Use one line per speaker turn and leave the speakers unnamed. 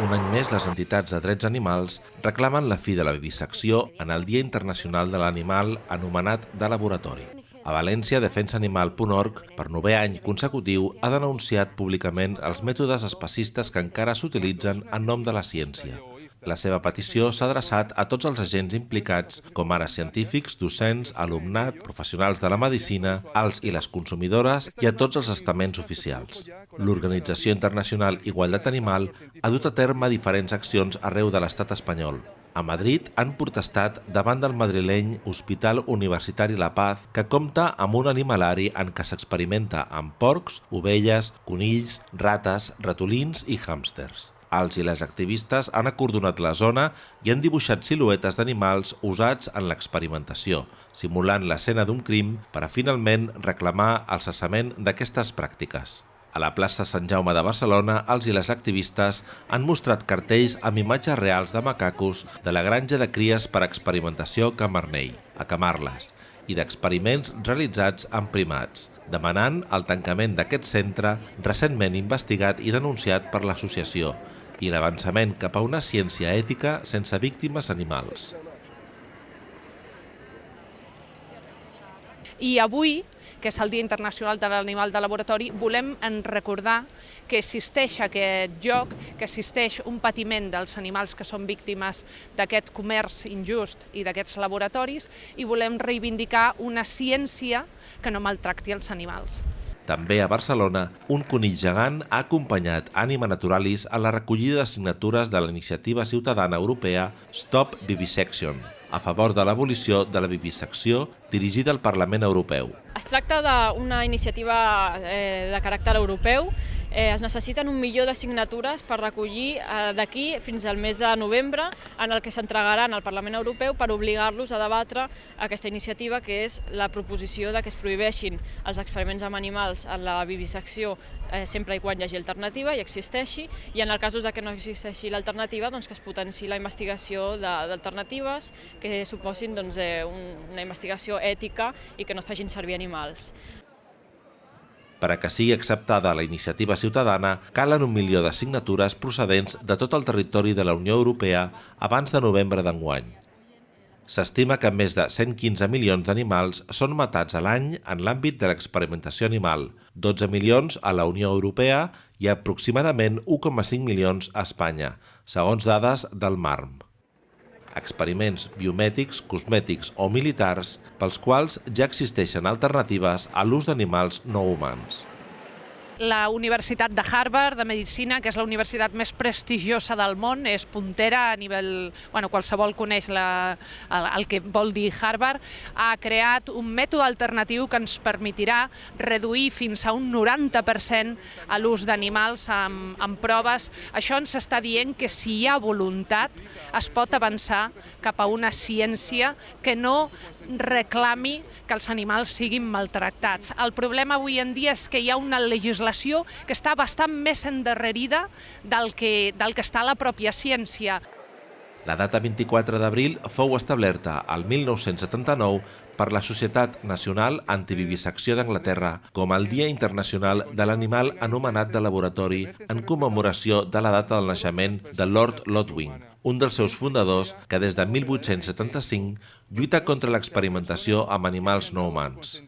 Un any més, les entitats de drets animals reclamen la fi de la vivisecció en el Dia Internacional de l'Animal anomenat de laboratori. A València, defensaanimal.org, per novè any consecutiu, ha denunciat públicament els mètodes especistes que encara s'utilitzen en nom de la ciència. La seva petició s'ha adreçat a tots els agents implicats, com ara científics, docents, alumnat, professionals de la medicina, els i les consumidores i a tots els estaments oficials. L'Organització Internacional Igualtat Animal ha dut a terme diferents accions arreu de l'estat espanyol. A Madrid han protestat davant del madrileny Hospital Universitari La Paz, que compta amb un animalari en què s'experimenta amb porcs, ovelles, conills, rates, ratolins i hàmsters. Els i les activistes han acordonat la zona i han dibuixat siluetes d'animals usats en l'experimentació, simulant l'escena d'un crim per a finalment reclamar el cessament d'aquestes pràctiques. A la plaça Sant Jaume de Barcelona, els i les activistes han mostrat cartells amb imatges reals de macacos de la granja de cries per experimentació Camarnell, a Camarles, i d'experiments realitzats amb primats, demanant el tancament d'aquest centre recentment investigat i denunciat per l'associació, i l'avançament cap a una ciència ètica sense víctimes animals.
I avui, que és el Dia Internacional de l'Animal de Laboratori, volem en recordar que existeix aquest lloc, que existeix un patiment dels animals que són víctimes d'aquest comerç injust i d'aquests laboratoris i volem reivindicar una ciència que no maltracti els animals.
També a Barcelona, un conill gegant ha acompanyat Anima Naturalis a la recollida de signatures de la iniciativa ciutadana europea Stop Vivisection, a favor de l'abolició de la vivisecció dirigida al Parlament Europeu.
Es tracta d'una iniciativa eh, de caràcter europeu eh, es necessiten un milió de signatures per recollir eh, d'aquí fins al mes de novembre en el que s'entregaran al Parlament Europeu per obligar-los a debatre aquesta iniciativa que és la proposició de que es prohibeixin els experiments amb animals en la vivisecció eh, sempre i quan hi hagi alternativa i existeixi i en el cas de que no existeixi l'alternativa doncs que es potenci la investigació d'alternatives que suposin doncs, eh, una investigació ètica i que no es facin servir animals.
Per a que sigui acceptada la iniciativa ciutadana, calen un milió de signatures procedents de tot el territori de la Unió Europea abans de novembre d'enguany. S'estima que més de 115 milions d'animals són matats a l'any en l'àmbit de l'experimentació animal, 12 milions a la Unió Europea i aproximadament 1,5 milions a Espanya, segons dades del MARM experiments biomèdics, cosmètics o militars pels quals ja existeixen alternatives a l'ús d'animals no humans
la Universitat de Harvard de Medicina, que és la universitat més prestigiosa del món, és puntera a nivell... Bueno, qualsevol coneix la, el, el que vol dir Harvard, ha creat un mètode alternatiu que ens permetirà reduir fins a un 90% a l'ús d'animals amb, amb proves. Això ens està dient que si hi ha voluntat es pot avançar cap a una ciència que no reclami que els animals siguin maltractats. El problema avui en dia és que hi ha una legislació legislació que està bastant més endarrerida del que, del que està la pròpia ciència.
La data 24 d'abril fou establerta al 1979 per la Societat Nacional Antivivisecció d'Anglaterra com el Dia Internacional de l'Animal anomenat de laboratori en commemoració de la data del naixement de Lord Lodwing, un dels seus fundadors que des de 1875 lluita contra l'experimentació amb animals no humans.